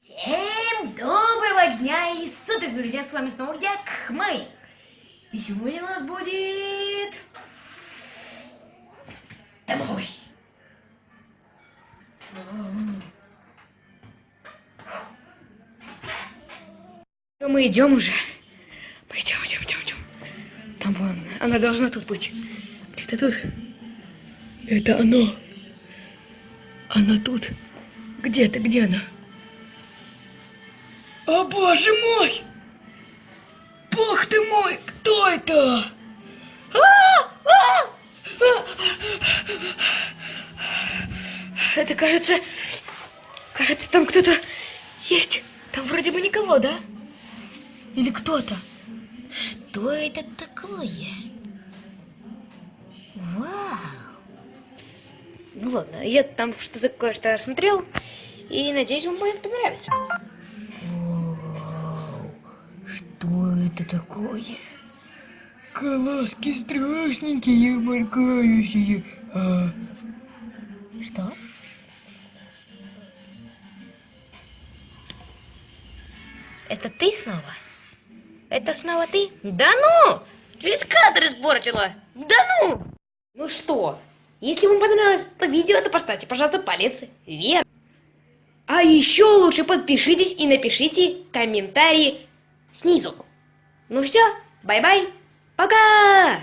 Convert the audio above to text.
Всем доброго дня и суток, друзья, с вами снова я, Кхмай. И сегодня у нас будет... Домой. Мы идем уже. Пойдем, идем, идем, идем. Там вон, она должна тут быть. Где-то тут. Это оно. Она тут. Где-то, где она? О, боже мой! Бог ты мой, кто это? А! А! Это кажется... Кажется, там кто-то есть. Там вроде бы никого, да? Или кто-то? Что это такое? Вау! Ну ладно, я там что-то кое-что рассмотрел, и надеюсь, вам будет понравиться. Вау! Что это такое? Колоски страшненькие, моргающие. А... Что? Это ты снова? Это снова ты? Да ну! Весь кадр испортила! Да ну! Ну что, если вам понравилось это видео, то поставьте, пожалуйста, палец вверх. А еще лучше подпишитесь и напишите комментарии снизу. Ну все, bye-bye, пока!